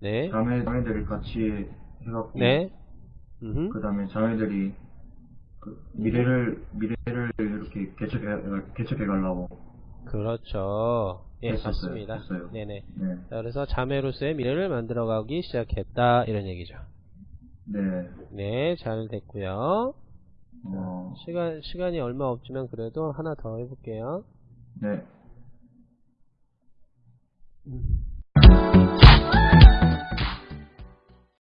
네. 자매, 자매들이 같이 해갖고 네. 그 다음에 자매들이 그 미래를 미래를 이렇게 개척해 개척해 가려고 그렇죠. 예, 했었어요. 맞습니다. 했어요. 네네. 네, 자, 그래서 자매로서의 미래를 만들어가기 시작했다. 이런 얘기죠. 네, 네, 잘 됐고요. 어, 시간, 시간이 얼마 없지만 그래도 하나 더 해볼게요. 네. 음.